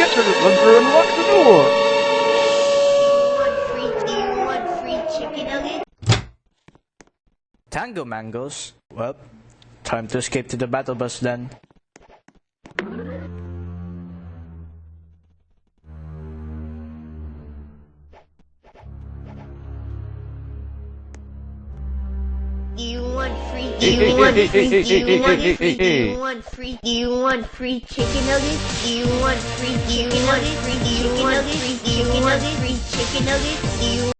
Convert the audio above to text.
faster to through and chicken? Tango mangoes? Well, time to escape to the battle bus then. Free? Do you want free? Do you want free? Do you want free? Do you want free chicken nuggets? Do you want free? Do you want free? You want free? Do you want free chicken nuggets? Do you